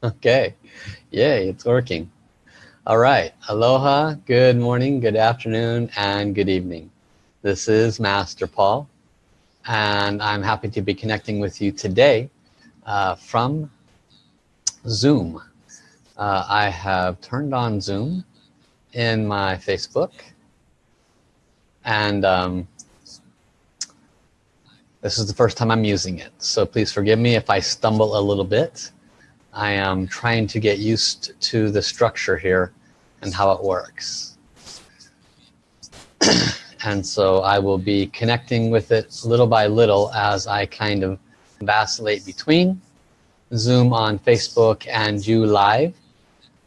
Okay, yay, it's working. All right, aloha, good morning, good afternoon, and good evening. This is Master Paul, and I'm happy to be connecting with you today uh, from Zoom. Uh, I have turned on Zoom in my Facebook, and um, this is the first time I'm using it, so please forgive me if I stumble a little bit. I am trying to get used to the structure here and how it works. and so I will be connecting with it little by little as I kind of vacillate between Zoom on Facebook and you live.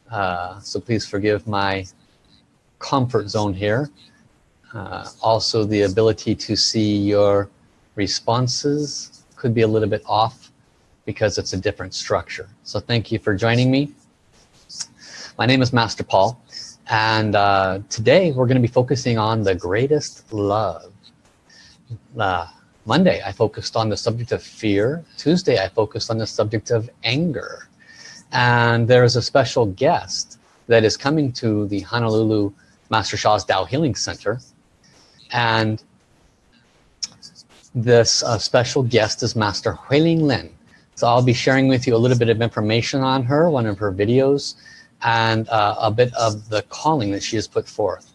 Uh, so please forgive my comfort zone here. Uh, also the ability to see your responses could be a little bit off because it's a different structure. So thank you for joining me. My name is Master Paul and uh, today we're going to be focusing on the greatest love. Uh, Monday I focused on the subject of fear. Tuesday I focused on the subject of anger. And there is a special guest that is coming to the Honolulu Master Sha's Tao Healing Center. And this uh, special guest is Master Huiling Lin. So I'll be sharing with you a little bit of information on her, one of her videos, and uh, a bit of the calling that she has put forth.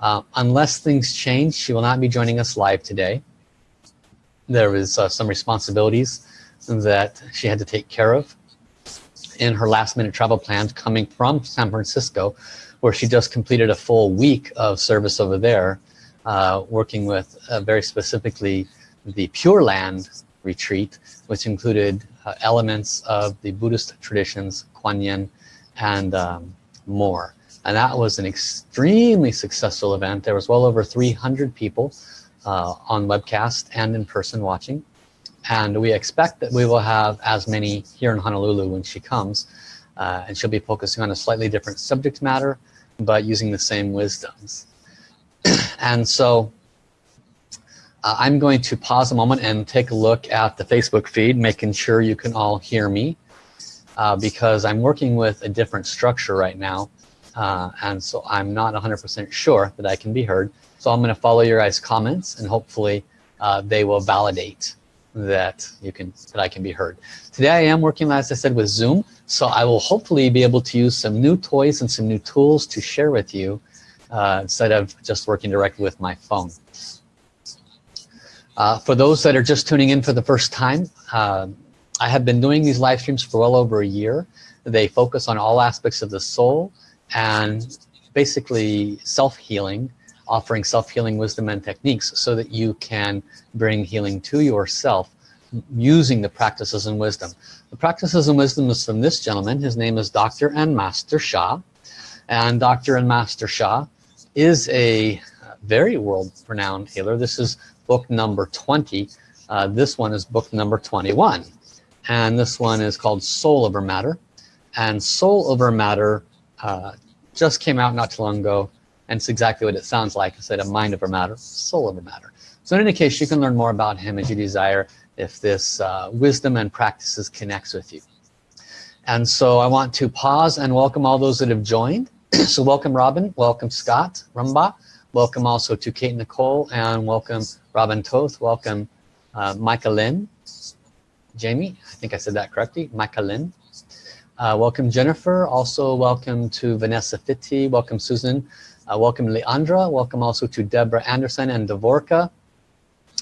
Uh, unless things change, she will not be joining us live today. There is uh, some responsibilities that she had to take care of in her last minute travel plans coming from San Francisco, where she just completed a full week of service over there, uh, working with uh, very specifically the Pure Land retreat, which included uh, elements of the Buddhist traditions, Kuan Yin, and um, more. And that was an extremely successful event. There was well over 300 people uh, on webcast and in person watching. And we expect that we will have as many here in Honolulu when she comes. Uh, and she'll be focusing on a slightly different subject matter, but using the same wisdoms. and so uh, I'm going to pause a moment and take a look at the Facebook feed, making sure you can all hear me uh, because I'm working with a different structure right now. Uh, and so I'm not 100% sure that I can be heard. So I'm going to follow your guys' comments and hopefully uh, they will validate that you can that I can be heard. Today I am working, as I said, with Zoom. So I will hopefully be able to use some new toys and some new tools to share with you uh, instead of just working directly with my phone. Uh, for those that are just tuning in for the first time, uh, I have been doing these live streams for well over a year. They focus on all aspects of the soul and basically self-healing, offering self-healing wisdom and techniques so that you can bring healing to yourself using the practices and wisdom. The practices and wisdom is from this gentleman. His name is Dr. and Master Sha. And Dr. and Master Sha is a very world-renowned healer. This is book number 20. Uh, this one is book number 21. And this one is called Soul Over Matter. And Soul Over Matter uh, just came out not too long ago. And it's exactly what it sounds like. I said a mind over matter, soul over matter. So in any case, you can learn more about him as you desire if this uh, wisdom and practices connects with you. And so I want to pause and welcome all those that have joined. so welcome Robin, welcome Scott, Rumba, welcome also to Kate Nicole, and welcome Robin Toth, welcome uh, Micah Lynn, Jamie, I think I said that correctly, Micah Lynn. Uh, welcome Jennifer, also welcome to Vanessa Fitti, welcome Susan, uh, welcome Leandra, welcome also to Deborah Anderson and Devorka,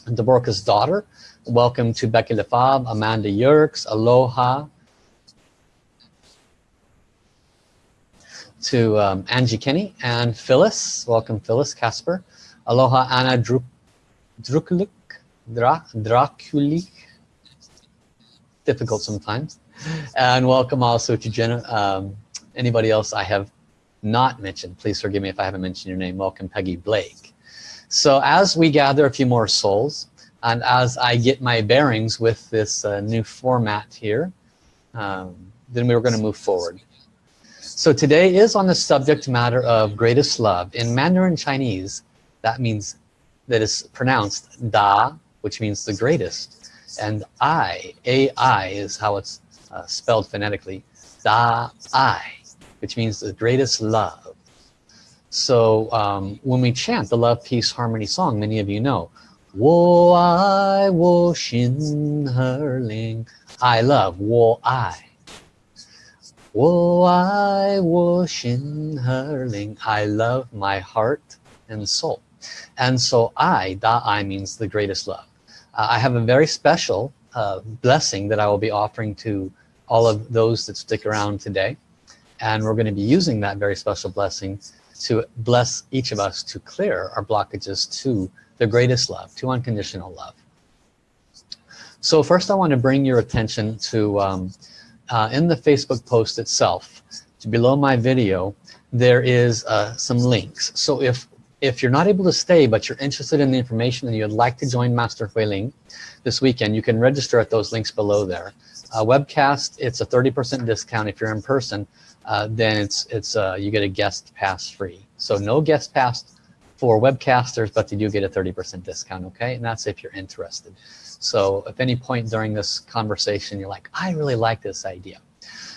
Devorka's daughter. Welcome to Becky Lefab, Amanda Yerkes, Aloha. To um, Angie Kenny and Phyllis, welcome Phyllis Casper. Aloha Anna Druk Drukulik, Dra Draculik, difficult sometimes. And welcome also to Jenna, um, anybody else I have not mentioned. Please forgive me if I haven't mentioned your name. Welcome Peggy Blake. So as we gather a few more souls, and as I get my bearings with this uh, new format here, um, then we're going to move forward. So today is on the subject matter of greatest love. In Mandarin Chinese, that means that is pronounced Da, which means the greatest. And I, A-I is how it's uh, spelled phonetically. Da I, which means the greatest love. So um, when we chant the love, peace, harmony song, many of you know, Wo I wo xin her ling. I love wo I. Wo I wo xin her ling. I love my heart and soul. And so I, da I means the greatest love. Uh, I have a very special uh, blessing that I will be offering to all of those that stick around today. And we're going to be using that very special blessing to bless each of us to clear our blockages to the greatest love, to unconditional love. So first I want to bring your attention to, um, uh, in the Facebook post itself, below my video, there is uh, some links. So if if you're not able to stay but you're interested in the information and you'd like to join Master Huiling this weekend, you can register at those links below there. Uh, webcast, it's a 30% discount. If you're in person, uh, then it's it's uh, you get a guest pass free. So no guest pass for webcasters, but you do get a 30% discount, okay? And that's if you're interested. So if any point during this conversation, you're like, I really like this idea.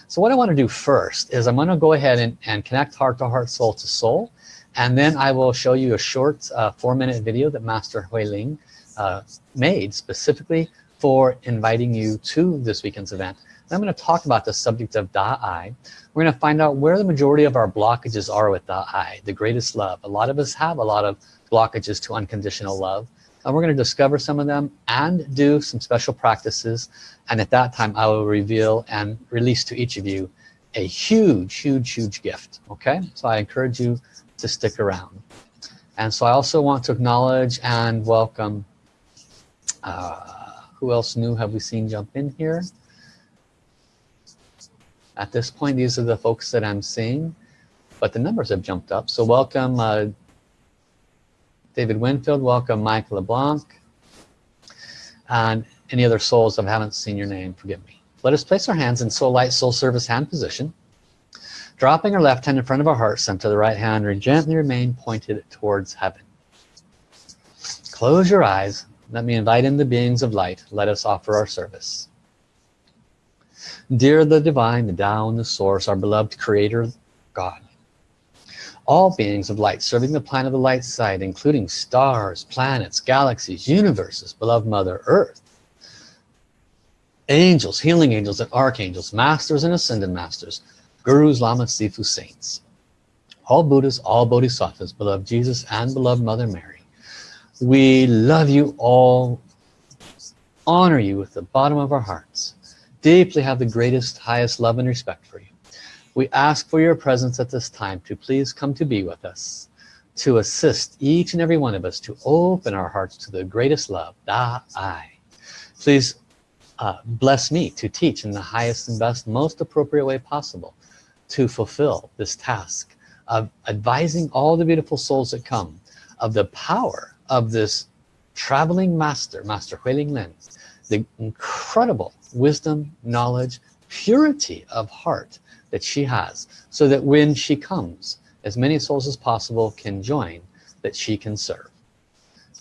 So what I want to do first is I'm to go ahead and, and connect heart to heart, soul to soul and then I will show you a short uh, four minute video that Master Huiling uh, made specifically for inviting you to this weekend's event. And I'm going to talk about the subject of Da-I. We're going to find out where the majority of our blockages are with Da-I, the greatest love. A lot of us have a lot of blockages to unconditional love. And we're going to discover some of them and do some special practices. And at that time, I will reveal and release to each of you a huge, huge, huge gift. Okay, so I encourage you to stick around. And so I also want to acknowledge and welcome, uh, who else new have we seen jump in here? At this point, these are the folks that I'm seeing, but the numbers have jumped up. So welcome uh, David Winfield, welcome Mike LeBlanc, and any other souls I haven't seen your name, forgive me. Let us place our hands in soul light, soul service hand position. Dropping our left hand in front of our heart center, the right hand and gently remain pointed towards heaven. Close your eyes. Let me invite in the beings of light. Let us offer our service. Dear the divine, the Tao the source, our beloved creator, God. All beings of light serving the planet of the light side, including stars, planets, galaxies, universes, beloved Mother Earth. Angels, healing angels and archangels, masters and ascended masters, Gurus, Lamas, Sifu, Saints. All Buddhas, all Bodhisattvas, beloved Jesus and beloved Mother Mary. We love you all, honor you with the bottom of our hearts, deeply have the greatest, highest love and respect for you. We ask for your presence at this time to please come to be with us, to assist each and every one of us to open our hearts to the greatest love, Da-I. Please uh, bless me to teach in the highest and best, most appropriate way possible to fulfill this task of advising all the beautiful souls that come of the power of this traveling master, Master Huiling Lin, the incredible wisdom, knowledge, purity of heart that she has so that when she comes, as many souls as possible can join that she can serve.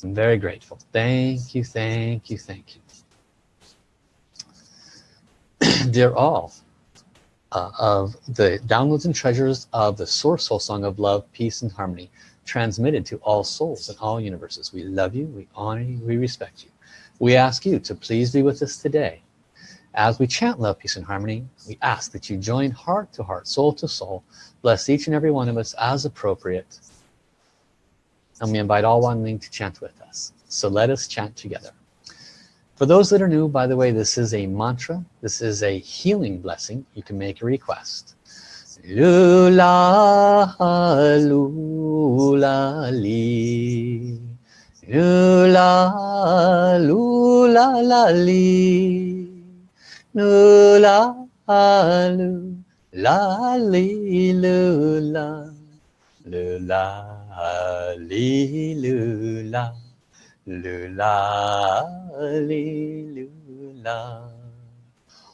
I'm very grateful. Thank you, thank you, thank you. Dear all, uh, of the downloads and treasures of the source soul song of love peace and harmony transmitted to all souls in all universes. We love you we honor you we respect you. We ask you to please be with us today. As we chant love peace and harmony we ask that you join heart to heart soul to soul. Bless each and every one of us as appropriate. And we invite all one link to chant with us. So let us chant together for those that are new, by the way, this is a mantra. This is a healing blessing. You can make a request. Lula, lula, li. Lula, lula, la, li. Lula, lula, li, lula. Lula, li, lula. lửa la, li lửa la.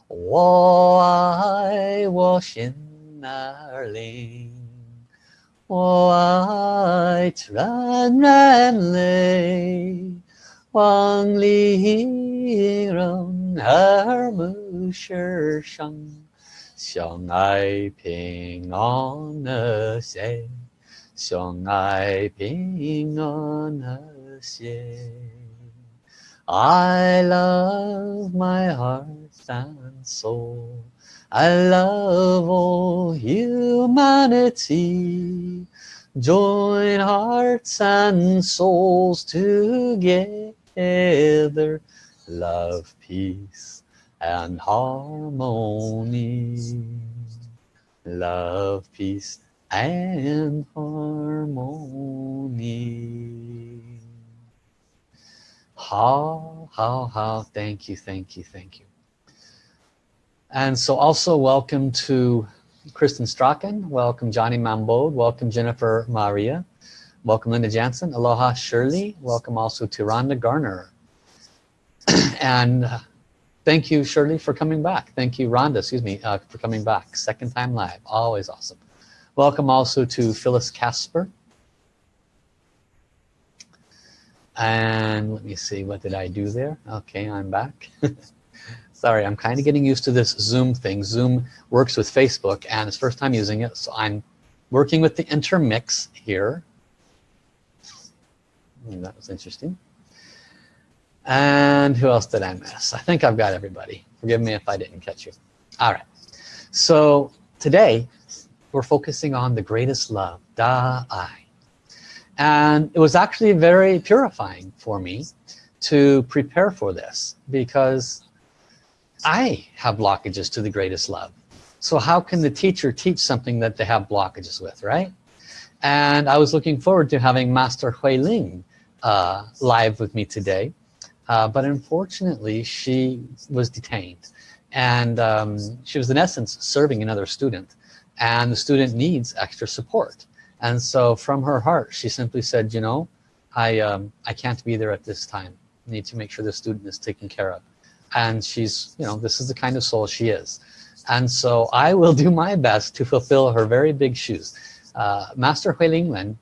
Wo ai, wo xin na li. Wo ai, tran ran li. Quang li, rong, her, mu shi shang xiang ai, ping, on er say xiang ai, ping, on er I love my heart and soul. I love all humanity. Join hearts and souls together. Love, peace, and harmony. Love, peace, and harmony. How, how, how, thank you, thank you, thank you. And so also welcome to Kristen Strachan, welcome Johnny Mambode, welcome Jennifer Maria, welcome Linda Jansen, aloha Shirley, welcome also to Rhonda Garner. and uh, thank you Shirley for coming back. Thank you Rhonda, excuse me, uh, for coming back. Second time live, always awesome. Welcome also to Phyllis Casper. And let me see, what did I do there? Okay, I'm back. sorry I'm kind of getting used to this zoom thing. Zoom works with Facebook and it's first time using it so I'm working with the intermix here. Hmm, that was interesting. And who else did I miss? I think I've got everybody. Forgive me if I didn't catch you. All right. So today we're focusing on the greatest love Da I and it was actually very purifying for me to prepare for this because I have blockages to the greatest love. So how can the teacher teach something that they have blockages with, right? And I was looking forward to having Master Hui Ling uh, live with me today. Uh, but unfortunately, she was detained. And um, she was in essence serving another student. And the student needs extra support. And so from her heart, she simply said, you know, I, um, I can't be there at this time. I need to make sure the student is taken care of. And she's you know this is the kind of soul she is. And so I will do my best to fulfill her very big shoes. Uh, Master Hui Ling Lin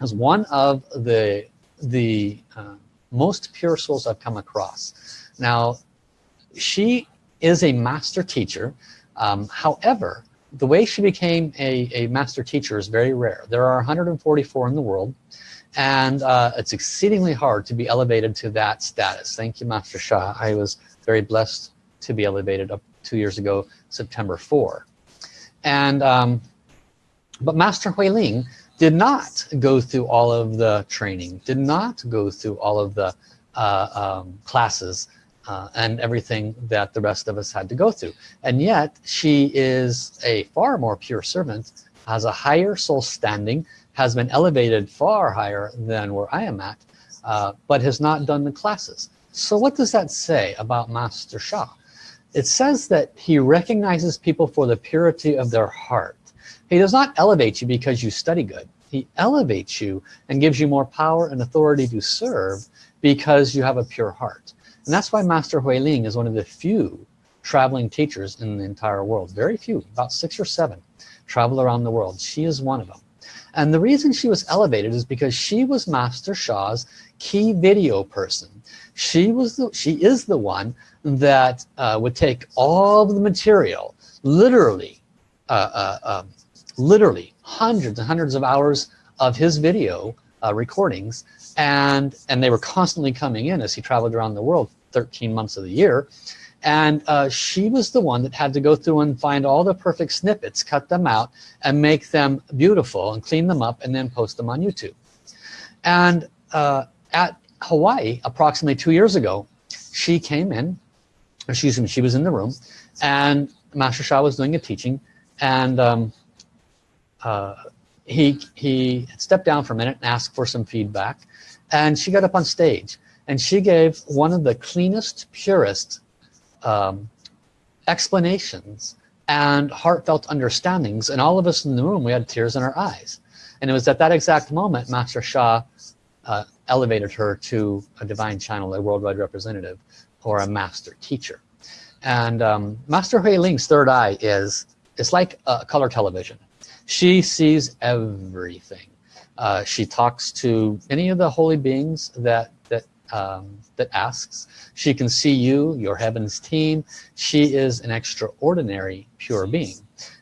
is one of the the uh, most pure souls I've come across. Now she is a master teacher um, however the way she became a, a master teacher is very rare. There are 144 in the world and uh, it's exceedingly hard to be elevated to that status. Thank you Master Sha I was very blessed to be elevated up two years ago September 4 and um, but Master Hui Ling did not go through all of the training did not go through all of the uh, um, classes uh, and everything that the rest of us had to go through and yet she is a far more pure servant has a higher soul standing has been elevated far higher than where I am at uh, but has not done the classes so what does that say about Master Sha? It says that he recognizes people for the purity of their heart. He does not elevate you because you study good. He elevates you and gives you more power and authority to serve because you have a pure heart. And that's why Master Hui Ling is one of the few traveling teachers in the entire world. Very few, about six or seven, travel around the world. She is one of them. And the reason she was elevated is because she was Master Sha's key video person. She was the, she is the one that uh, would take all of the material, literally, uh, uh, um, literally hundreds and hundreds of hours of his video uh, recordings, and and they were constantly coming in as he traveled around the world 13 months of the year. And uh, she was the one that had to go through and find all the perfect snippets cut them out and make them beautiful and clean them up and then post them on YouTube. And uh, at Hawaii approximately two years ago she came in excuse me she was in the room and Master Sha was doing a teaching and um, uh, he he stepped down for a minute and asked for some feedback. And she got up on stage and she gave one of the cleanest purest um, explanations and heartfelt understandings and all of us in the room we had tears in our eyes. And it was at that exact moment Master Sha uh, elevated her to a divine channel a worldwide representative or a master teacher. And um, Master Hui Ling's third eye is it's like a color television. She sees everything. Uh, she talks to any of the holy beings that um, that asks. She can see you, your heavens team. She is an extraordinary pure being.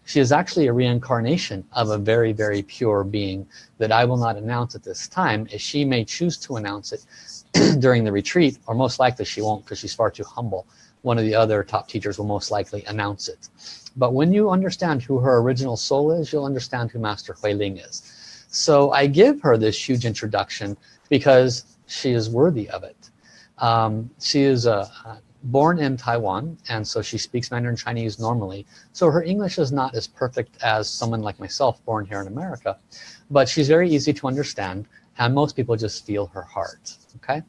She is actually a reincarnation of a very, very pure being that I will not announce at this time as she may choose to announce it during the retreat or most likely she won't because she's far too humble. One of the other top teachers will most likely announce it. But when you understand who her original soul is, you'll understand who Master Hui Ling is. So I give her this huge introduction because she is worthy of it. Um, she is a, born in Taiwan and so she speaks Mandarin Chinese normally. So her English is not as perfect as someone like myself born here in America but she's very easy to understand and most people just feel her heart okay?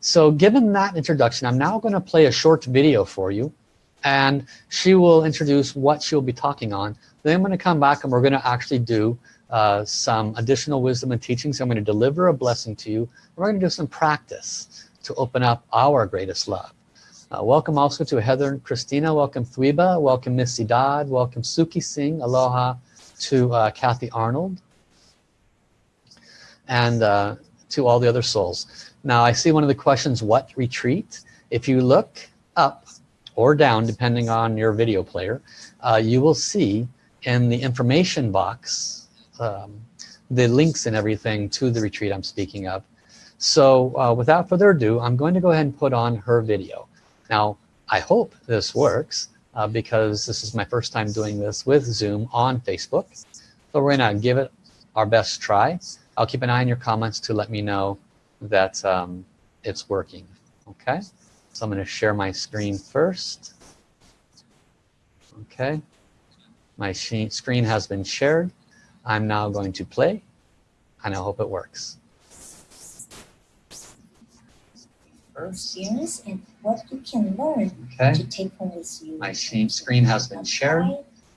So given that introduction I'm now going to play a short video for you and she will introduce what she'll be talking on. Then I'm going to come back and we're going to actually do uh, some additional wisdom and teachings I'm going to deliver a blessing to you we're going to do some practice to open up our greatest love uh, welcome also to Heather and Christina. Welcome Thwiba. Welcome Missy Dodd. Welcome Suki Singh. Aloha to uh, Kathy Arnold. And uh, to all the other souls. Now I see one of the questions, what retreat? If you look up or down, depending on your video player, uh, you will see in the information box um, the links and everything to the retreat I'm speaking of. So uh, without further ado, I'm going to go ahead and put on her video. Now, I hope this works uh, because this is my first time doing this with Zoom on Facebook. So we're gonna give it our best try. I'll keep an eye on your comments to let me know that um, it's working. Okay, so I'm gonna share my screen first. Okay, my screen has been shared. I'm now going to play and I hope it works. First experience and what you can learn okay. to take home with you. My screen has been shared.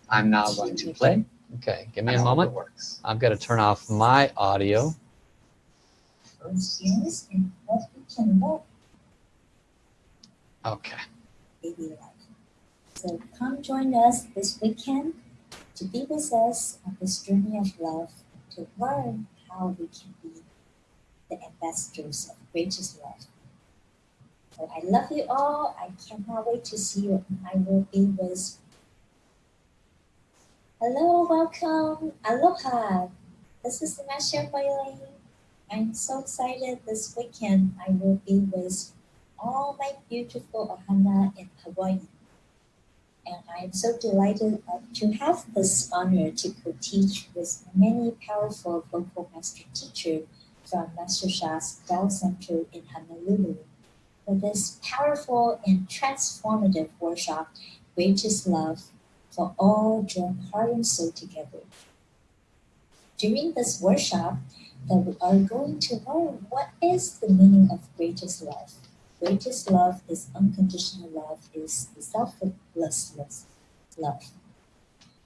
I'm now going to play. Okay, give me a moment. I've got to turn off my audio. Experience and what you can learn. Okay. So come join us this weekend to be with us on this journey of love to learn how we can be the ambassadors of greatest love. So I love you all. I cannot wait to see you. I will be with. Hello, welcome. Aloha. This is Master Hui I'm so excited this weekend. I will be with all my beautiful ohana in Hawaii. And I'm so delighted uh, to have this honor to co-teach with many powerful vocal master teachers from Master Sha's Dao Center in Honolulu for this powerful and transformative workshop, Greatest Love, for all join heart and soul together. During this workshop, that we are going to learn what is the meaning of greatest love. Greatest love is unconditional love, is selfless love.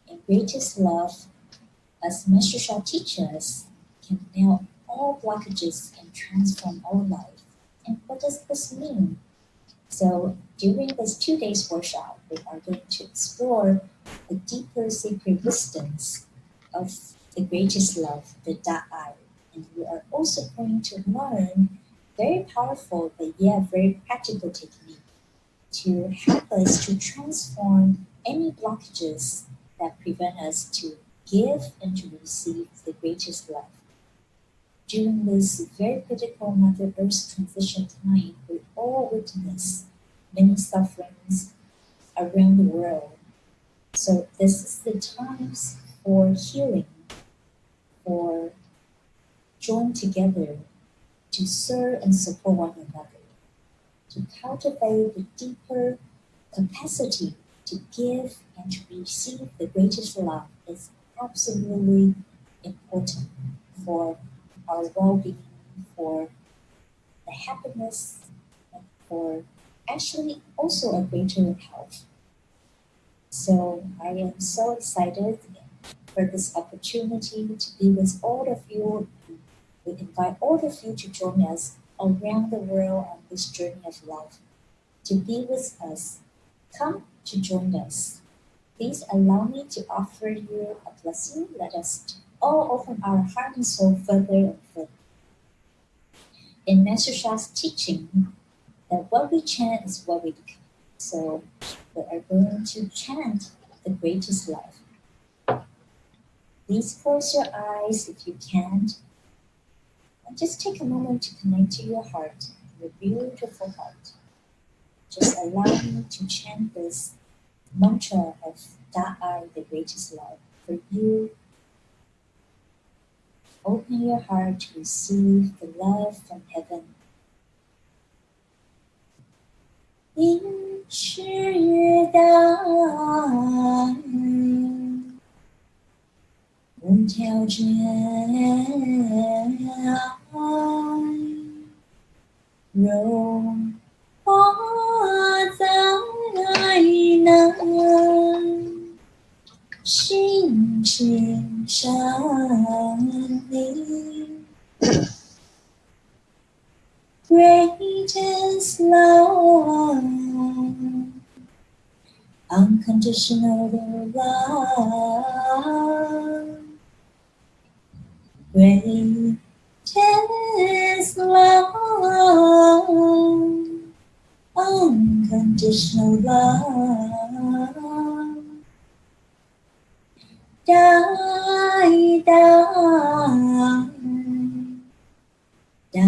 And greatest love, as Master Sha teaches can nail all blockages and transform our life. And what does this mean? So during this two days workshop, we are going to explore the deeper sacred wisdoms of the greatest love, the Da'ai. And we are also going to learn very powerful but yet very practical technique to help us to transform any blockages that prevent us to give and to receive the greatest love during this very critical Mother Earth transition time, we all witness many sufferings around the world. So this is the times for healing, for join together to serve and support one another, to cultivate the deeper capacity to give and to receive the greatest love is absolutely important for our well-being, for the happiness, and for actually also a greater health. So I am so excited for this opportunity to be with all of you. We invite all of you to join us around the world on this journey of love. To be with us, come to join us. Please allow me to offer you a blessing. Let us all open our heart and soul further and further. in Master Sha's teaching that what we chant is what we become. So we are going to chant the greatest love. Please close your eyes if you can't. And just take a moment to connect to your heart, your beautiful heart. Just allow me to chant this mantra of Da'ai, the greatest love, for you Open your heart to receive the love from heaven. 应是大爱， 无条件爱，融化在那。心情上你 greatest love, unconditional love, greatest love, unconditional love. die, die, die, die, die, die,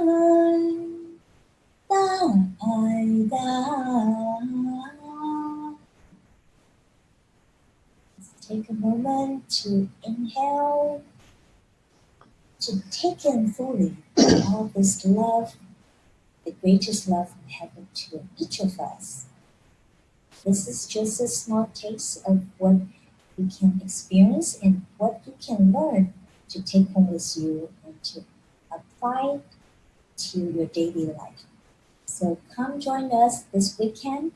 die, die. Take a moment to inhale to take in fully all this love, the greatest love from heaven to each of us. This is just a small taste of what you can experience and what you can learn to take home with you and to apply to your daily life. So come join us this weekend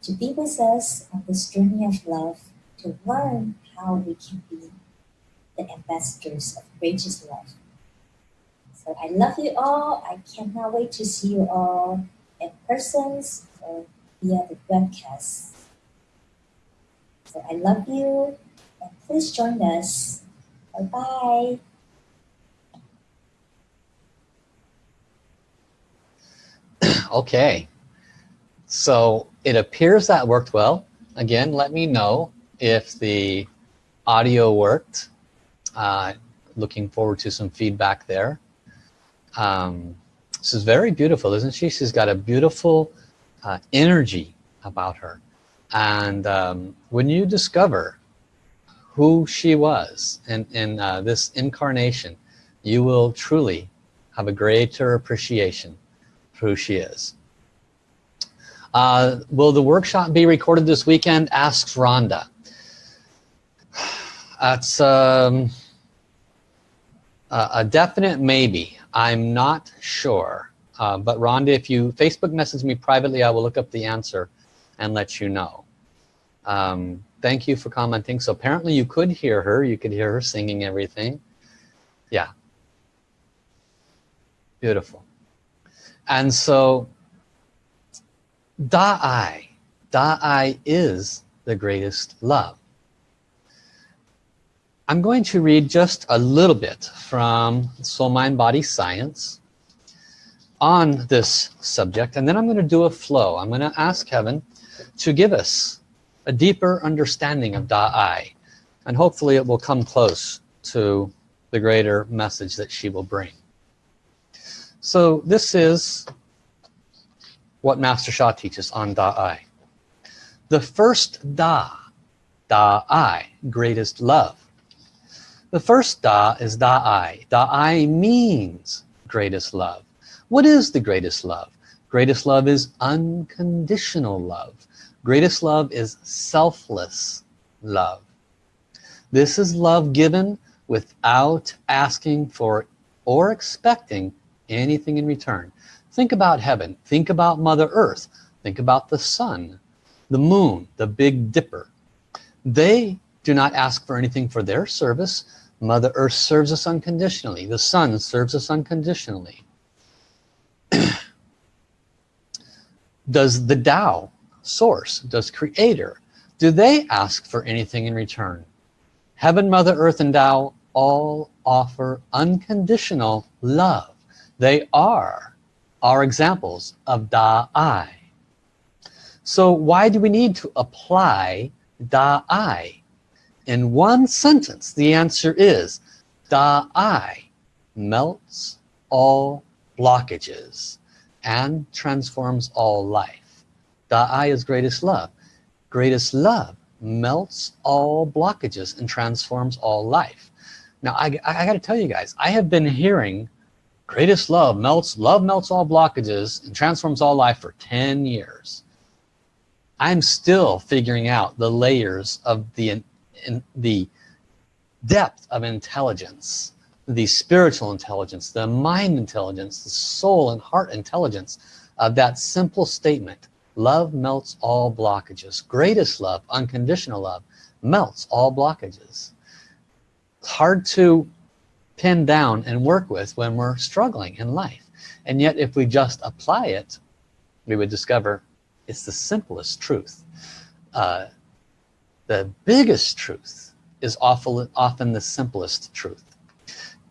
to be with us on this journey of love to learn how we can be the ambassadors of greatest love. So I love you all. I cannot wait to see you all in person or via the webcast. So I love you and please join us. Bye bye okay. So it appears that worked well. Again, let me know if the audio worked. Uh, looking forward to some feedback there um, this is very beautiful isn't she she's got a beautiful uh, energy about her and um, when you discover who she was in, in uh, this incarnation you will truly have a greater appreciation who she is uh, will the workshop be recorded this weekend asks Rhonda that's um, a definite maybe I'm not sure. Uh, but Rhonda, if you Facebook message me privately, I will look up the answer and let you know. Um, thank you for commenting. So apparently you could hear her. You could hear her singing everything. Yeah. Beautiful. And so Da'ai, Da'ai is the greatest love. I'm going to read just a little bit from Soul Mind Body Science on this subject and then I'm going to do a flow. I'm going to ask Kevin to give us a deeper understanding of Da'ai and hopefully it will come close to the greater message that she will bring. So this is what Master Sha teaches on Da'ai. The first Da, Da'ai, greatest love the first Da is Da'ai. Da'ai means greatest love. What is the greatest love? Greatest love is unconditional love. Greatest love is selfless love. This is love given without asking for or expecting anything in return. Think about heaven. Think about Mother Earth. Think about the sun, the moon, the Big Dipper. They do not ask for anything for their service. Mother Earth serves us unconditionally. The sun serves us unconditionally. Does the Tao source, does creator, do they ask for anything in return? Heaven, Mother Earth, and Tao all offer unconditional love. They are our examples of Da-I. So why do we need to apply Da-I? In one sentence, the answer is Da-I melts all blockages and transforms all life. Da-I is greatest love. Greatest love melts all blockages and transforms all life. Now, I, I got to tell you guys, I have been hearing greatest love melts, love melts all blockages and transforms all life for 10 years. I'm still figuring out the layers of the, in, the depth of intelligence, the spiritual intelligence, the mind intelligence, the soul and heart intelligence of that simple statement. Love melts all blockages. Greatest love, unconditional love, melts all blockages. It's hard to pin down and work with when we're struggling in life. And yet if we just apply it, we would discover it's the simplest truth. Uh, the biggest truth is often, often the simplest truth.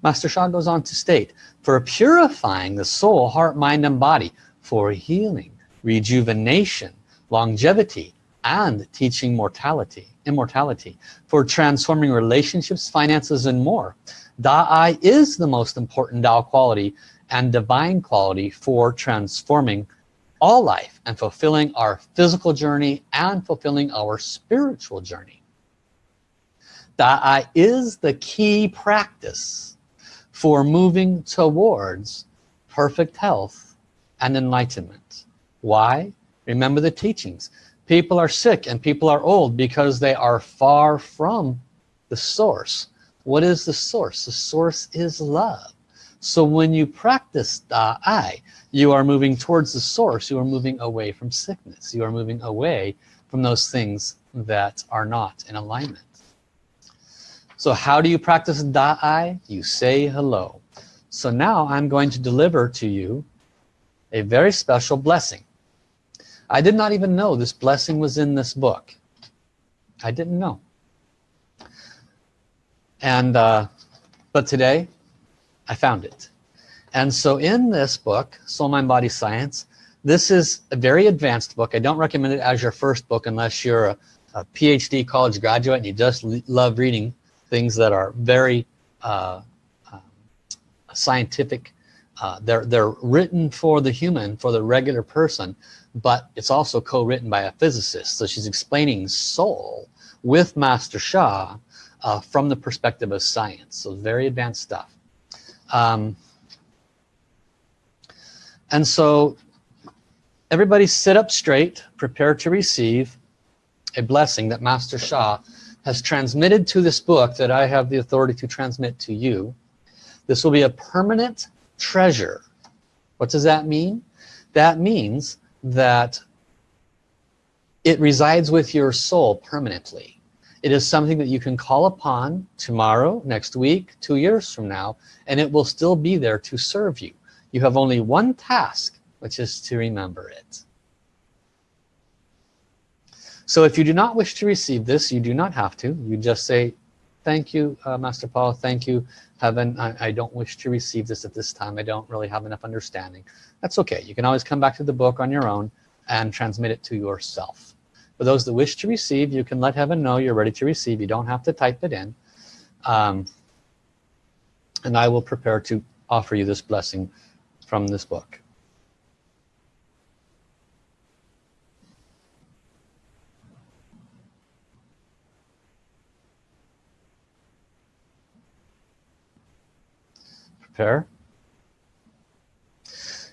Master Sha goes on to state, for purifying the soul, heart, mind, and body, for healing, rejuvenation, longevity, and teaching mortality, immortality, for transforming relationships, finances, and more. Da-I is the most important Tao quality and divine quality for transforming all life and fulfilling our physical journey and fulfilling our spiritual journey. Da-I is the key practice for moving towards perfect health and enlightenment. Why? Remember the teachings. People are sick and people are old because they are far from the source. What is the source? The source is love. So when you practice Da-I, you are moving towards the source. You are moving away from sickness. You are moving away from those things that are not in alignment. So how do you practice Da-I? You say hello. So now I'm going to deliver to you a very special blessing. I did not even know this blessing was in this book. I didn't know. And, uh, but today I found it. And so in this book, Soul, Mind, Body, Science, this is a very advanced book. I don't recommend it as your first book unless you're a, a PhD college graduate and you just love reading things that are very uh, uh, scientific. Uh, they're, they're written for the human, for the regular person, but it's also co-written by a physicist. So she's explaining soul with Master Sha uh, from the perspective of science. So very advanced stuff. Um, and so everybody sit up straight, prepare to receive a blessing that Master Sha has transmitted to this book that I have the authority to transmit to you. This will be a permanent treasure. What does that mean? That means that it resides with your soul permanently. It is something that you can call upon tomorrow, next week, two years from now, and it will still be there to serve you. You have only one task, which is to remember it. So if you do not wish to receive this, you do not have to. You just say, thank you, uh, Master Paul, thank you, Heaven. I, I don't wish to receive this at this time. I don't really have enough understanding. That's okay. You can always come back to the book on your own and transmit it to yourself. For those that wish to receive, you can let heaven know you're ready to receive. You don't have to type it in. Um, and I will prepare to offer you this blessing from this book. Prepare.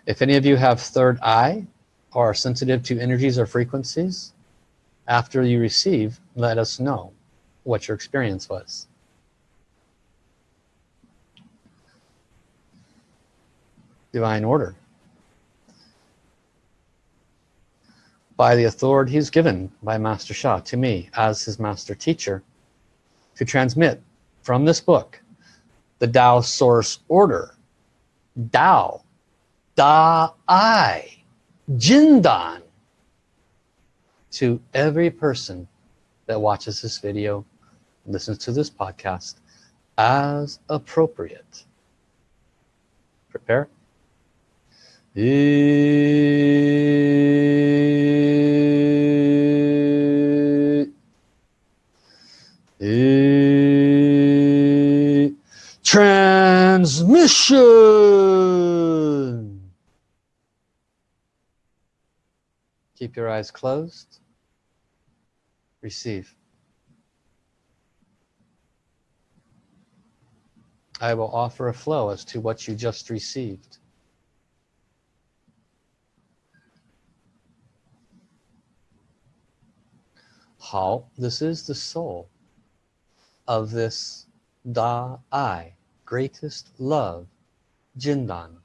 If any of you have third eye or are sensitive to energies or frequencies, after you receive, let us know what your experience was. Divine order. By the authorities given by Master Sha to me as his master teacher to transmit from this book the Tao source order. Tao, Da-I, Jindan, to every person that watches this video, listens to this podcast, as appropriate. Prepare. Transmission. Keep your eyes closed. Receive. I will offer a flow as to what you just received. How this is the soul of this Da I, greatest love, Jindan.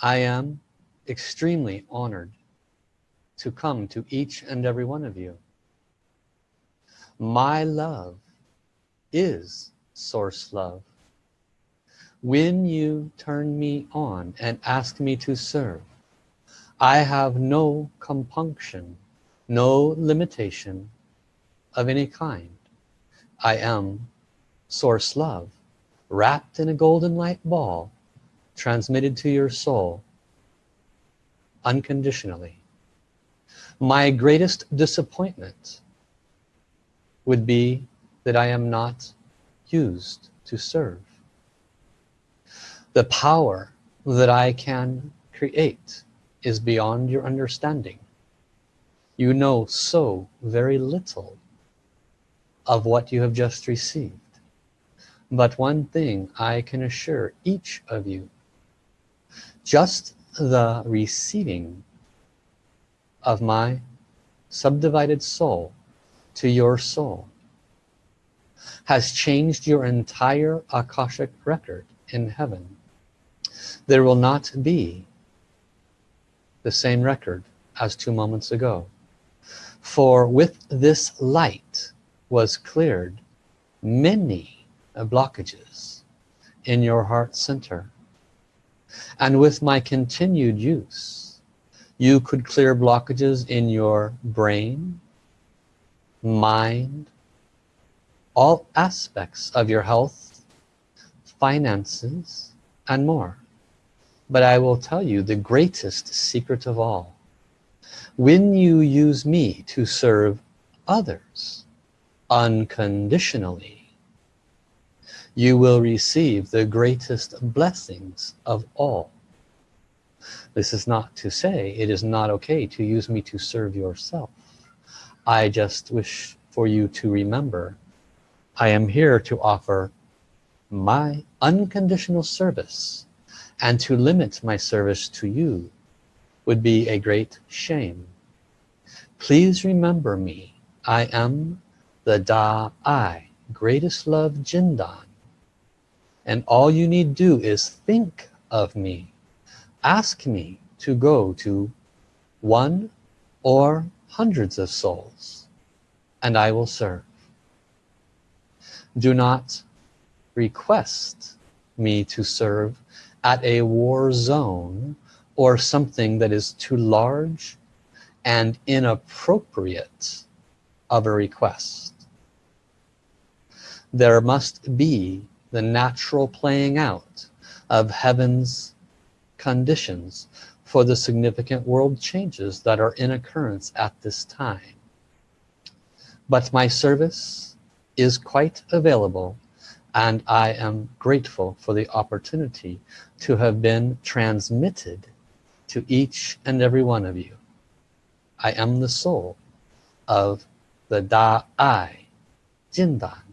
I am extremely honored to come to each and every one of you. My love is source love. When you turn me on and ask me to serve, I have no compunction, no limitation of any kind. I am source love, wrapped in a golden light ball, transmitted to your soul unconditionally. My greatest disappointment would be that I am not used to serve. The power that I can create is beyond your understanding. You know so very little of what you have just received. But one thing I can assure each of you, just the receiving of my subdivided soul to your soul has changed your entire Akashic record in heaven. There will not be the same record as two moments ago. For with this light was cleared many blockages in your heart center. And with my continued use, you could clear blockages in your brain, mind, all aspects of your health, finances, and more. But I will tell you the greatest secret of all. When you use me to serve others unconditionally, you will receive the greatest blessings of all. This is not to say it is not okay to use me to serve yourself. I just wish for you to remember I am here to offer my unconditional service and to limit my service to you would be a great shame. Please remember me. I am the Da-I, greatest love Jindan. And all you need do is think of me. Ask me to go to one or hundreds of souls and I will serve do not request me to serve at a war zone or something that is too large and inappropriate of a request. There must be the natural playing out of heaven's conditions for the significant world changes that are in occurrence at this time. But my service is quite available and I am grateful for the opportunity to have been transmitted to each and every one of you. I am the soul of the Da-I, Jindan.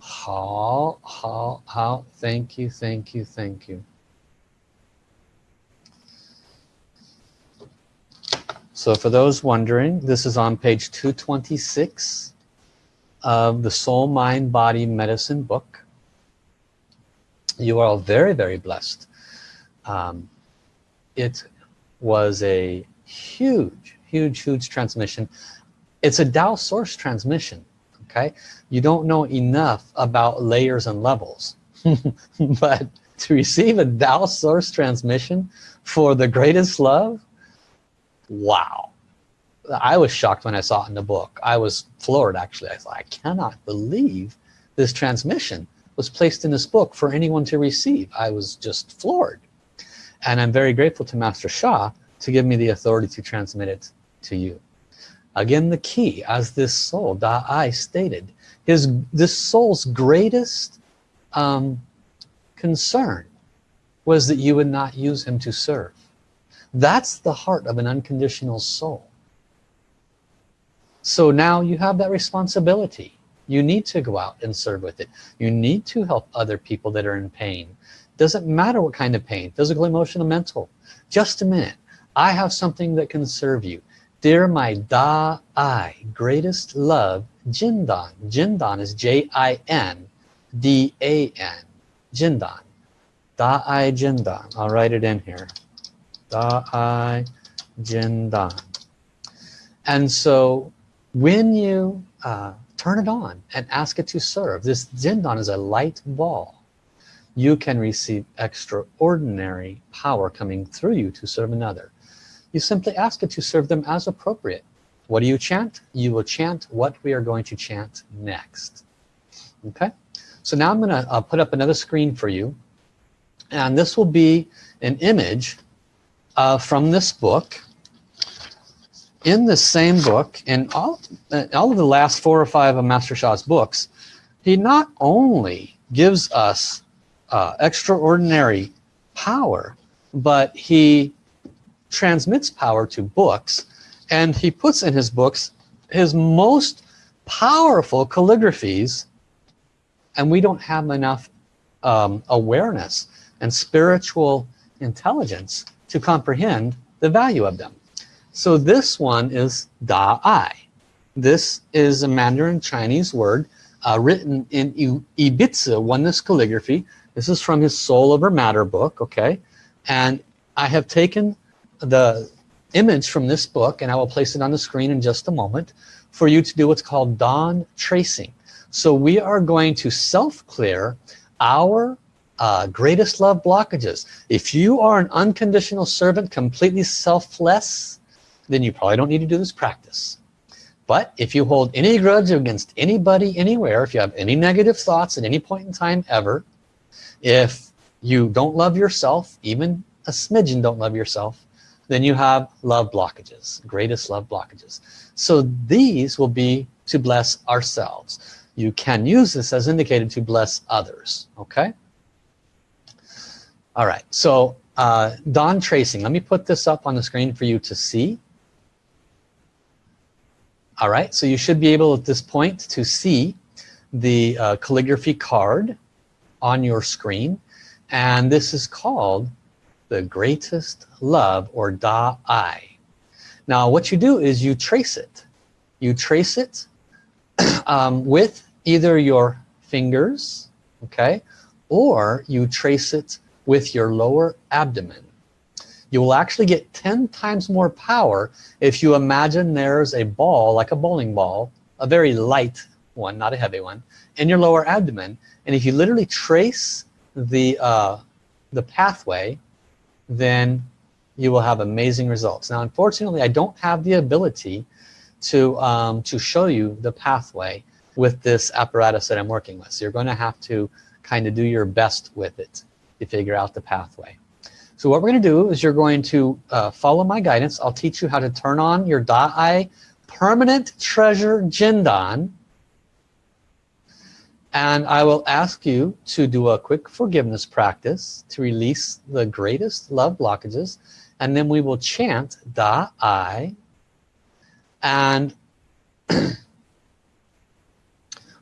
How, how, how, thank you, thank you, thank you. So for those wondering, this is on page 226 of the Soul Mind Body Medicine book. You are all very, very blessed. Um, it was a huge, huge, huge transmission. It's a Tao source transmission, okay? You don't know enough about layers and levels. but to receive a Tao source transmission for the greatest love, wow. I was shocked when I saw it in the book. I was floored actually. I thought, I cannot believe this transmission was placed in this book for anyone to receive. I was just floored. And I'm very grateful to Master Sha to give me the authority to transmit it to you. Again, the key, as this soul, Da-I stated, his, this soul's greatest um, concern was that you would not use him to serve. That's the heart of an unconditional soul. So now you have that responsibility. You need to go out and serve with it. You need to help other people that are in pain. Doesn't matter what kind of pain, physical, emotional, mental. Just a minute. I have something that can serve you. Dear my Da-I, greatest love, Jindan. Jindan is J-I-N-D-A-N. Jindan. Da-I Jindan. I'll write it in here. Da-I Jindan. And so when you uh, turn it on and ask it to serve, this Jindan is a light ball. You can receive extraordinary power coming through you to serve another. You simply ask it to serve them as appropriate. What do you chant? You will chant what we are going to chant next. Okay? So now I'm going to uh, put up another screen for you. And this will be an image uh, from this book. In the same book, in all, uh, all of the last four or five of Master Sha's books, he not only gives us uh, extraordinary power, but he transmits power to books and he puts in his books his most powerful calligraphies and we don't have enough um, awareness and spiritual intelligence to comprehend the value of them. So this one is Da-I. This is a Mandarin Chinese word uh, written in Yi Bi Zi oneness calligraphy. This is from his Soul Over Matter book, okay? And I have taken the image from this book and I will place it on the screen in just a moment for you to do what's called dawn tracing. So we are going to self-clear our uh, greatest love blockages. If you are an unconditional servant, completely selfless, then you probably don't need to do this practice. But if you hold any grudge against anybody, anywhere, if you have any negative thoughts at any point in time ever, if you don't love yourself, even a smidgen don't love yourself, then you have love blockages, greatest love blockages. So these will be to bless ourselves. You can use this as indicated to bless others, okay? All right, so uh, dawn tracing. Let me put this up on the screen for you to see. All right, so you should be able at this point to see the uh, calligraphy card on your screen. And this is called the greatest love or Da-I. Now what you do is you trace it. You trace it um, with either your fingers, okay, or you trace it with your lower abdomen. You will actually get 10 times more power if you imagine there's a ball, like a bowling ball, a very light one, not a heavy one, in your lower abdomen. And if you literally trace the, uh, the pathway, then you will have amazing results. Now, unfortunately, I don't have the ability to, um, to show you the pathway with this apparatus that I'm working with. So you're going to have to kind of do your best with it figure out the pathway. So what we're going to do is you're going to uh, follow my guidance. I'll teach you how to turn on your Da-I Permanent Treasure Jindan. And I will ask you to do a quick forgiveness practice to release the greatest love blockages. And then we will chant Da-I. And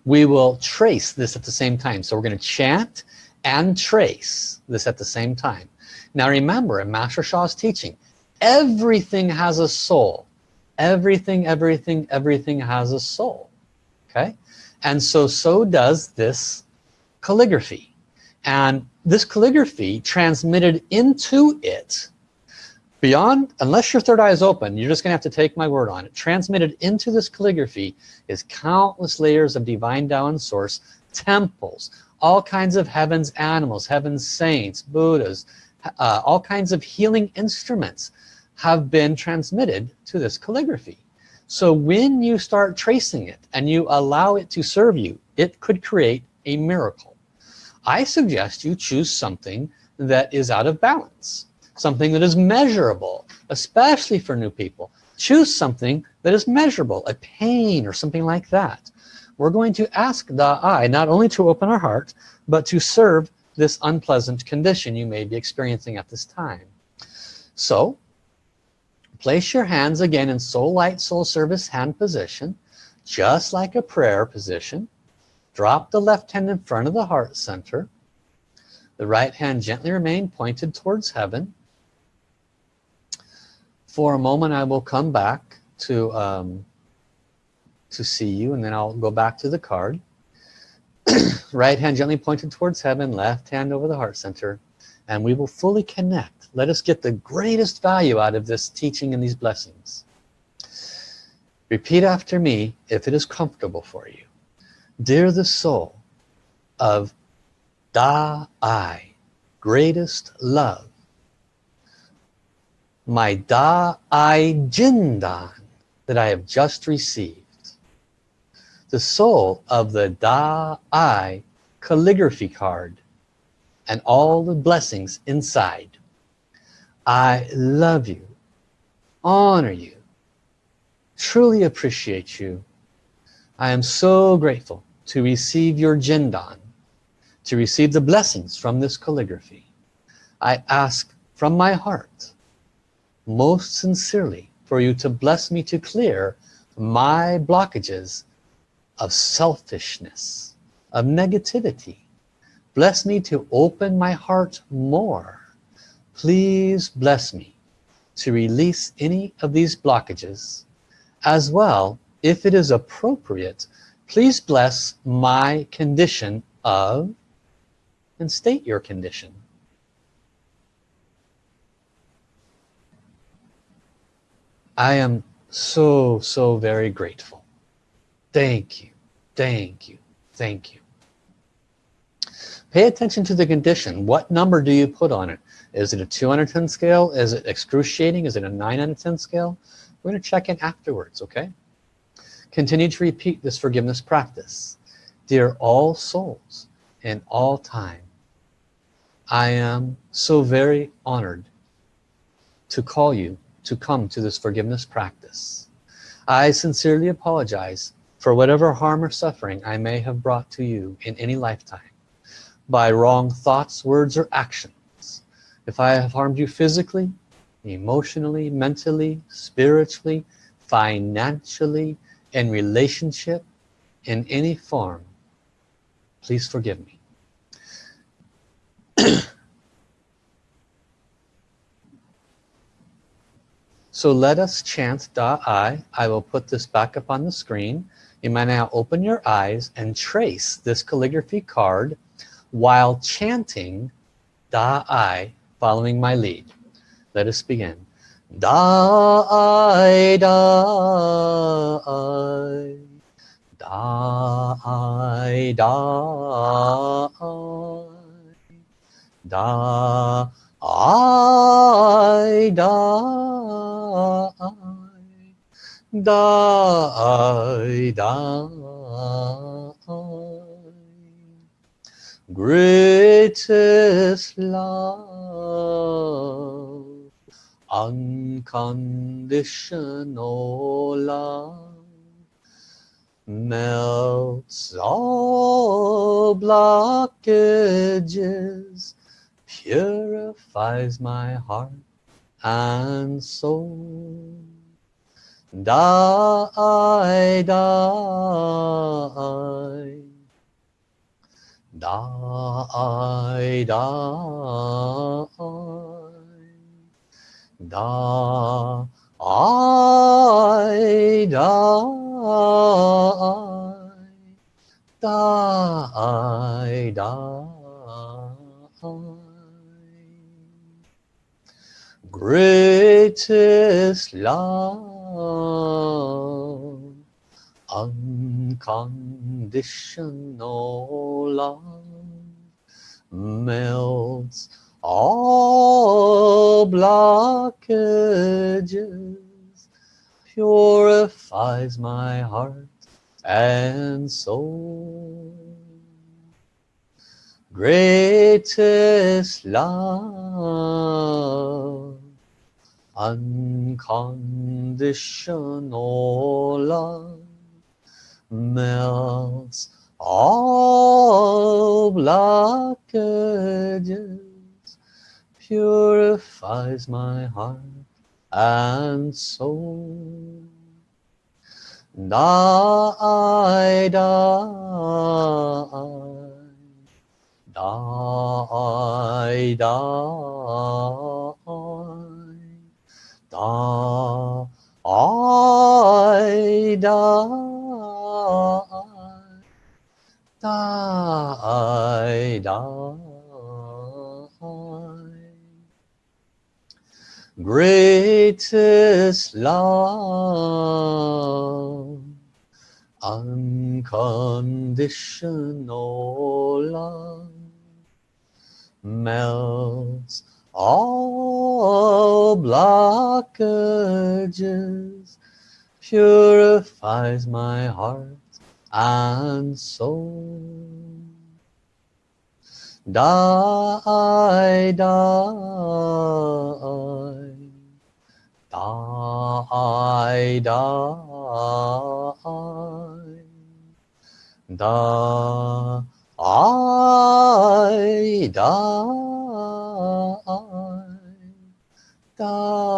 we will trace this at the same time. So we're going to chant and trace this at the same time. Now remember, in Master Sha's teaching, everything has a soul. Everything, everything, everything has a soul. Okay? And so, so does this calligraphy. And this calligraphy transmitted into it, beyond, unless your third eye is open, you're just gonna have to take my word on it, transmitted into this calligraphy is countless layers of divine Tao and source, temples, all kinds of heaven's animals, heaven's saints, Buddhas, uh, all kinds of healing instruments have been transmitted to this calligraphy. so when you start tracing it and you allow it to serve you it could create a miracle. I suggest you choose something that is out of balance something that is measurable especially for new people. Choose something that is measurable a pain or something like that we're going to ask the eye not only to open our heart but to serve this unpleasant condition you may be experiencing at this time. So place your hands again in soul light soul service hand position just like a prayer position. Drop the left hand in front of the heart center. The right hand gently remain pointed towards heaven. For a moment I will come back to um, to see you and then I'll go back to the card. Right hand gently pointed towards heaven left hand over the heart center and we will fully connect. Let us get the greatest value out of this teaching and these blessings. Repeat after me if it is comfortable for you. Dear the soul of Da I greatest love my Da I Jindan that I have just received. The soul of the Da I calligraphy card and all the blessings inside. I love you, honor you, truly appreciate you. I am so grateful to receive your Jindan, to receive the blessings from this calligraphy. I ask from my heart most sincerely for you to bless me to clear my blockages of selfishness, of negativity. Bless me to open my heart more. Please bless me to release any of these blockages. As well, if it is appropriate, please bless my condition of, and state your condition. I am so, so very grateful. Thank you, thank you, thank you. Pay attention to the condition. What number do you put on it? Is it a 2 out of 10 scale? Is it excruciating? Is it a 9 out of 10 scale? We're going to check in afterwards, okay? Continue to repeat this forgiveness practice. Dear all souls in all time, I am so very honored to call you to come to this forgiveness practice. I sincerely apologize for whatever harm or suffering I may have brought to you in any lifetime by wrong thoughts, words, or actions. If I have harmed you physically, emotionally, mentally, spiritually, financially, in relationship, in any form, please forgive me. So let us chant Da I. I will put this back up on the screen. You might now open your eyes and trace this calligraphy card while chanting Da I, following my lead. Let us begin. Da I, Da I, Da I, Da I, Da I, Da die, die. Greatest love, unconditional love, melts all blockages, purifies my heart and soul. Die, die, die, die, die, die, die, die. Greatest love, unconditional love, melts all blockages, purifies my heart and soul. Greatest love unconditional love melts all blockages purifies my heart and soul. Die die die die da I da da I da greatest love unconditional love melts all blockages purifies my heart and soul die die die, die, die, die, die, die.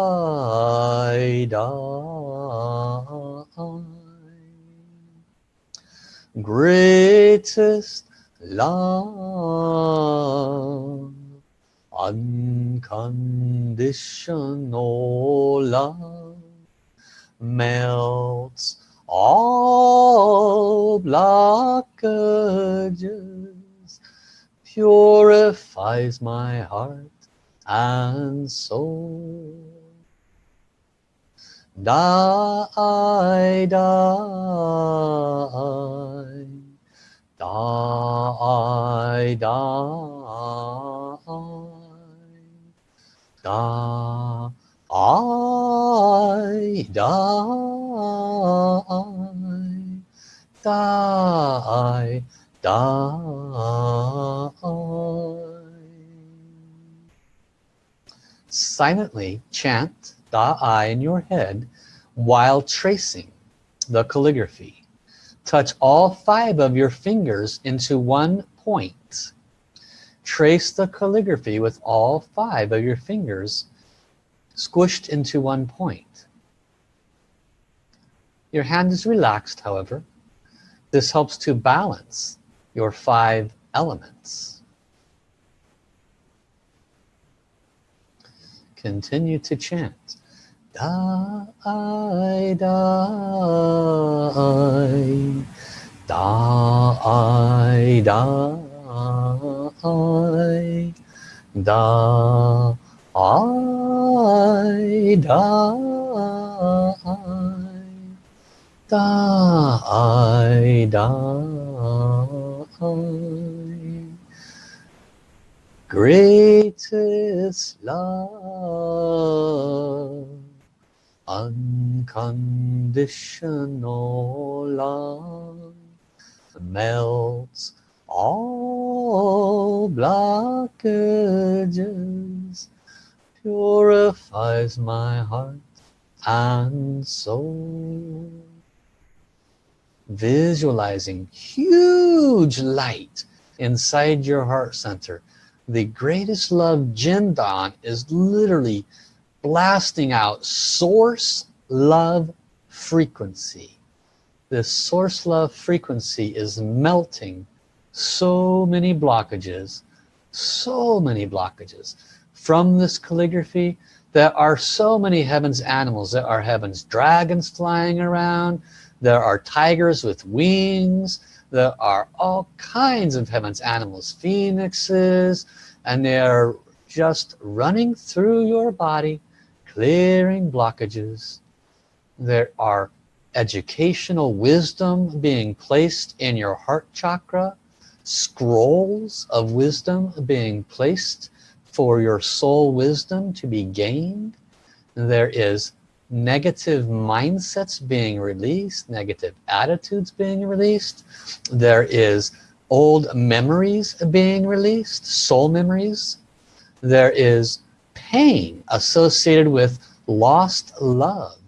Greatest love unconditional love melts all blockages purifies my heart and soul die die die die da I die die die. Silently chant da I in your head while tracing the calligraphy. Touch all five of your fingers into one point. Trace the calligraphy with all five of your fingers squished into one point. Your hand is relaxed however. This helps to balance your five elements. Continue to chant. Da I da I da I da I da I da I da I greatest love. Unconditional love melts all blockages purifies my heart and soul visualizing huge light inside your heart center. The greatest love Jindan is literally blasting out source love frequency. This source love frequency is melting so many blockages so many blockages from this calligraphy. There are so many heavens animals. There are heavens dragons flying around there are tigers with wings. There are all kinds of heavens animals phoenixes and they are just running through your body clearing blockages. There are educational wisdom being placed in your heart chakra scrolls of wisdom being placed for your soul wisdom to be gained. There is negative mindsets being released, negative attitudes being released. There is old memories being released, soul memories. There is pain associated with lost love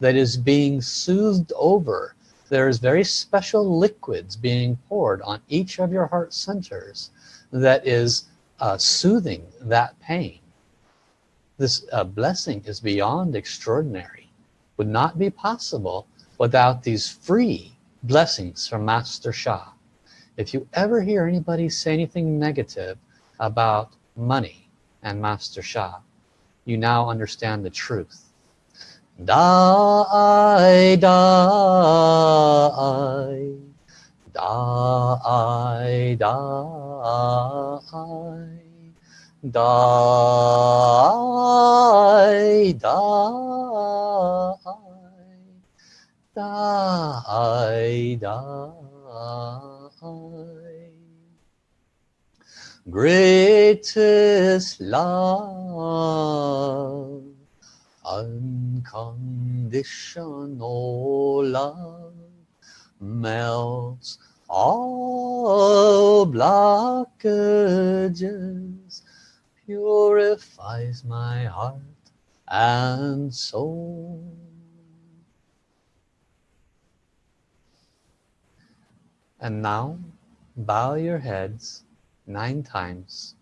that is being soothed over. There's very special liquids being poured on each of your heart centers that is uh, soothing that pain. This uh, blessing is beyond extraordinary. Would not be possible without these free blessings from Master Sha. If you ever hear anybody say anything negative about money and Master Sha, you now understand the truth. Die, die, die, die die, die, die, die. Greatest love, unconditional love, melts all blockages purifies my heart and soul. And now bow your heads nine times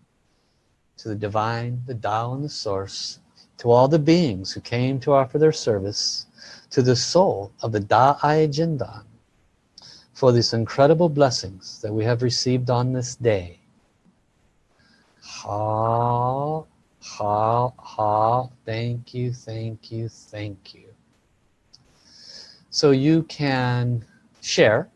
to the divine, the Tao and the source, to all the beings who came to offer their service, to the soul of the Da'ai Jindan, for these incredible blessings that we have received on this day Ha, ha, ha. Thank you, thank you, thank you. So you can share.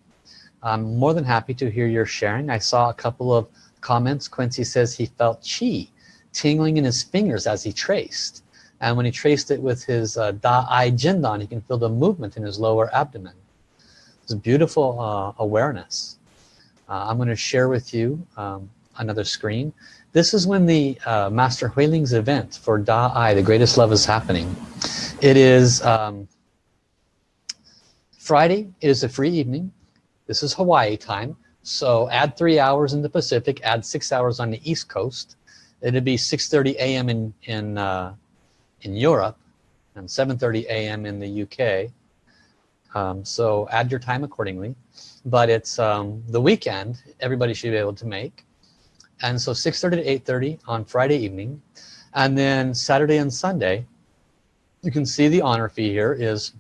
I'm more than happy to hear your sharing. I saw a couple of comments. Quincy says he felt chi tingling in his fingers as he traced. And when he traced it with his uh, Da-I Jindan, he can feel the movement in his lower abdomen. It's beautiful uh, awareness. Uh, I'm going to share with you um, another screen. This is when the uh, Master Huiling's event for Da Ai, the greatest love is happening. It is um, Friday, it is a free evening. This is Hawaii time. So add three hours in the Pacific, add six hours on the East Coast. It'd be 6.30 a.m. in, in, uh, in Europe and 7.30 a.m. in the UK. Um, so add your time accordingly. But it's um, the weekend, everybody should be able to make and so 6.30 to 8.30 on Friday evening. And then Saturday and Sunday you can see the honor fee here is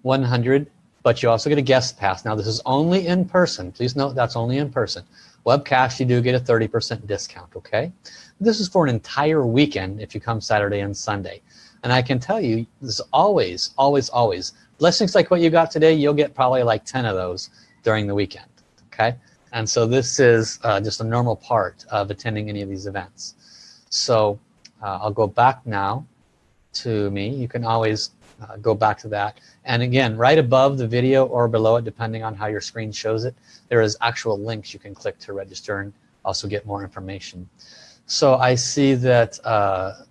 100 but you also get a guest pass. Now this is only in person. Please note that's only in person. Webcast you do get a 30% discount okay? This is for an entire weekend if you come Saturday and Sunday. And I can tell you this is always always always blessings like what you got today you'll get probably like 10 of those during the weekend okay and so this is uh, just a normal part of attending any of these events. So uh, I'll go back now to me. You can always uh, go back to that. And again, right above the video or below it, depending on how your screen shows it, there is actual links you can click to register and also get more information. So I see that uh,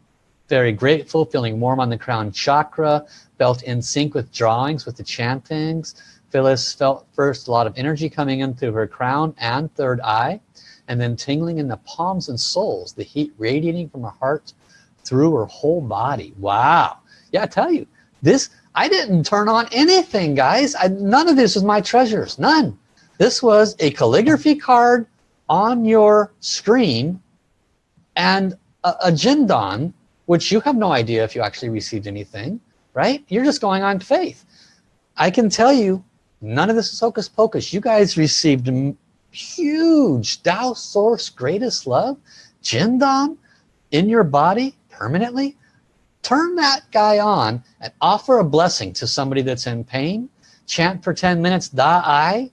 very grateful, feeling warm on the crown chakra, felt in sync with drawings, with the chantings, Phyllis felt first a lot of energy coming in through her crown and third eye and then tingling in the palms and soles the heat radiating from her heart through her whole body. Wow. Yeah I tell you this I didn't turn on anything guys. I, none of this was my treasures. None. This was a calligraphy card on your screen and a, a jindan which you have no idea if you actually received anything right? You're just going on faith. I can tell you None of this is hocus pocus. You guys received huge Tao Source greatest love, Jindan, in your body permanently. Turn that guy on and offer a blessing to somebody that's in pain. Chant for 10 minutes, Da-I.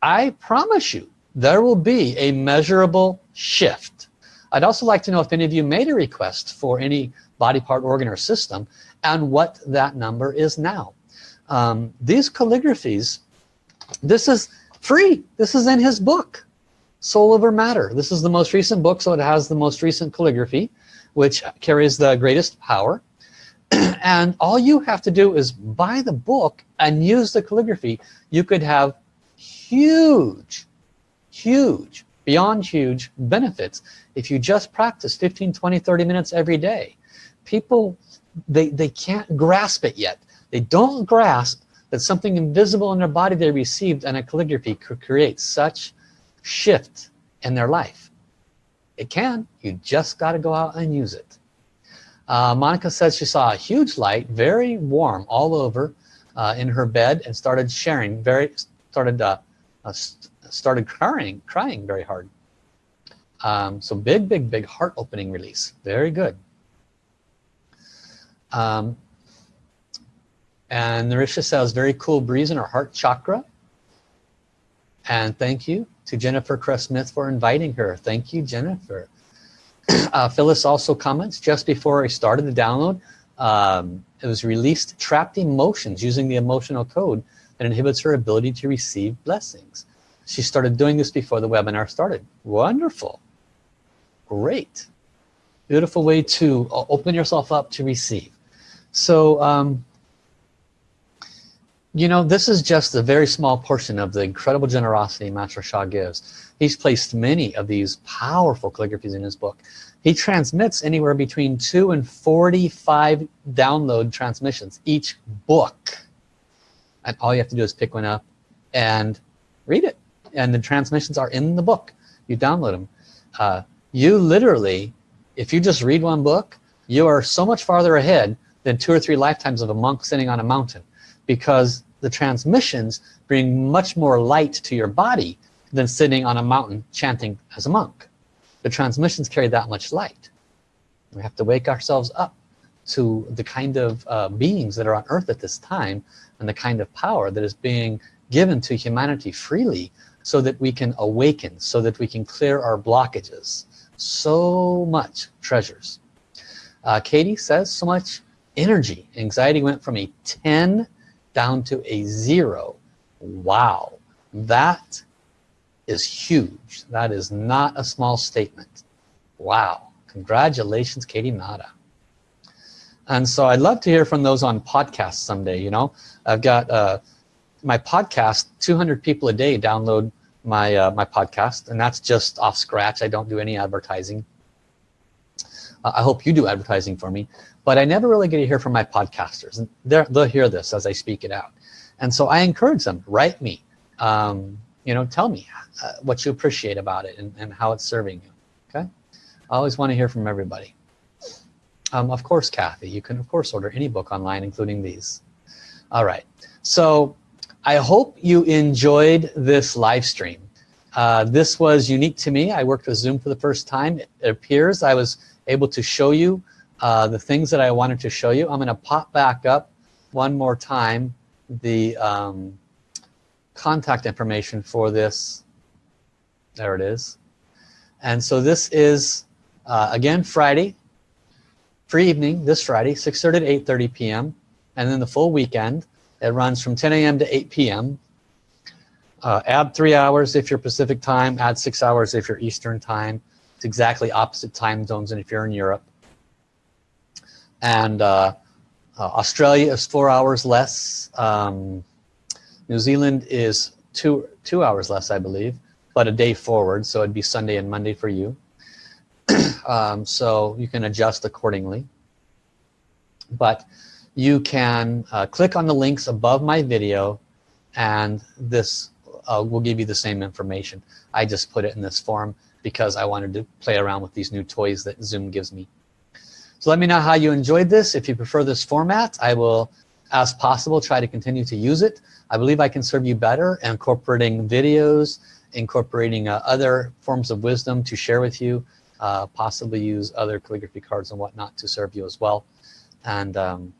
I promise you, there will be a measurable shift. I'd also like to know if any of you made a request for any body part, organ, or system and what that number is now um, these calligraphies this is free. This is in his book soul over matter. This is the most recent book so it has the most recent calligraphy which carries the greatest power. And all you have to do is buy the book and use the calligraphy. You could have huge huge beyond huge benefits if you just practice 15 20 30 minutes every day. People they they can't grasp it yet they don't grasp that something invisible in their body they received and a calligraphy could create such shift in their life. It can. You just got to go out and use it. Uh, Monica says she saw a huge light very warm all over uh, in her bed and started sharing very started uh, uh started crying crying very hard. Um, so big big big heart opening release. Very good. Um, and Narisha says very cool breeze in her heart chakra. And thank you to Jennifer Crest Smith for inviting her. Thank you Jennifer. Uh, Phyllis also comments just before I started the download um, it was released trapped emotions using the emotional code that inhibits her ability to receive blessings. She started doing this before the webinar started. Wonderful. Great. Beautiful way to uh, open yourself up to receive. So um, you know this is just a very small portion of the incredible generosity Master Sha gives. He's placed many of these powerful calligraphies in his book. He transmits anywhere between 2 and 45 download transmissions each book. And all you have to do is pick one up and read it. And the transmissions are in the book. You download them uh, you literally if you just read one book you are so much farther ahead than two or three lifetimes of a monk sitting on a mountain because the transmissions bring much more light to your body than sitting on a mountain chanting as a monk. The transmissions carry that much light. We have to wake ourselves up to the kind of uh, beings that are on earth at this time and the kind of power that is being given to humanity freely so that we can awaken so that we can clear our blockages. So much treasures. Uh, Katie says so much energy. Anxiety went from a 10 down to a zero. Wow. That is huge. That is not a small statement. Wow. Congratulations Katie Nada. And so I'd love to hear from those on podcasts someday you know. I've got uh, my podcast 200 people a day download my uh, my podcast and that's just off scratch. I don't do any advertising. Uh, I hope you do advertising for me but I never really get to hear from my podcasters and they'll hear this as I speak it out and so I encourage them write me um, you know tell me uh, what you appreciate about it and, and how it's serving you okay I always want to hear from everybody um, of course Kathy you can of course order any book online including these all right so I hope you enjoyed this live stream. Uh, this was unique to me. I worked with Zoom for the first time. It appears I was able to show you uh, the things that I wanted to show you. I'm going to pop back up one more time the um, contact information for this. There it is. And so this is, uh, again, Friday, free evening, this Friday, 6.30 to 8.30 p.m. And then the full weekend. It runs from 10 a.m. to 8 p.m. Uh, add three hours if you're Pacific time, add six hours if you're Eastern time. It's exactly opposite time zones and if you're in Europe. And uh, uh, Australia is four hours less. Um, New Zealand is two, two hours less, I believe, but a day forward. So it'd be Sunday and Monday for you. um, so you can adjust accordingly. But you can uh, click on the links above my video and this uh, will give you the same information. I just put it in this form because I wanted to play around with these new toys that Zoom gives me. So let me know how you enjoyed this. If you prefer this format, I will, as possible, try to continue to use it. I believe I can serve you better incorporating videos, incorporating uh, other forms of wisdom to share with you, uh, possibly use other calligraphy cards and whatnot to serve you as well. And um,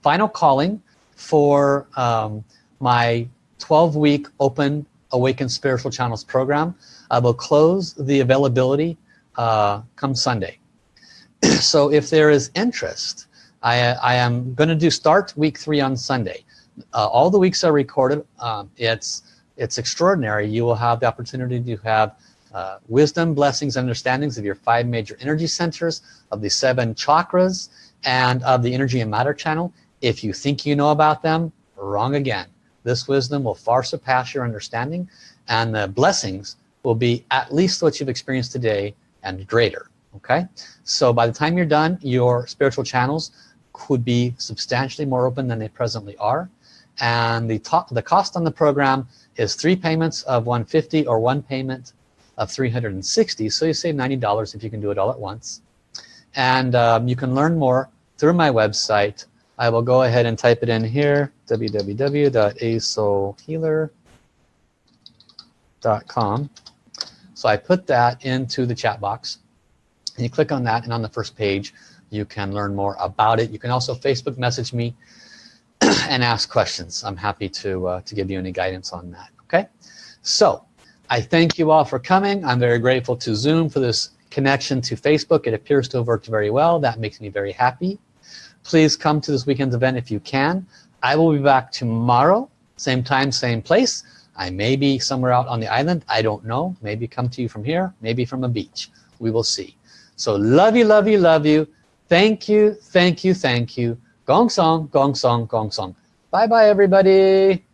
final calling for um, my 12 week open awaken spiritual channels program I will close the availability uh, come Sunday so if there is interest I, I am going to do start week three on Sunday. Uh, all the weeks are recorded. Um, it's it's extraordinary. You will have the opportunity to have uh, wisdom blessings understandings of your five major energy centers of the seven chakras and of the energy and matter channel. If you think you know about them wrong again. This wisdom will far surpass your understanding and the blessings will be at least what you've experienced today and greater okay? So by the time you're done your spiritual channels could be substantially more open than they presently are. And the top the cost on the program is three payments of 150 or one payment of 360 so you save $90 if you can do it all at once. And um, you can learn more through my website. I will go ahead and type it in here www.asoulhealer.com so I put that into the chat box and you click on that and on the first page you can learn more about it. You can also Facebook message me and ask questions. I'm happy to uh, to give you any guidance on that okay? So I thank you all for coming. I'm very grateful to Zoom for this connection to Facebook. It appears to have worked very well. That makes me very happy. Please come to this weekend's event if you can. I will be back tomorrow same time same place. I may be somewhere out on the island. I don't know. Maybe come to you from here maybe from a beach. We will see so love you love you love you. Thank you thank you thank you. Gong song gong song gong song. Bye bye everybody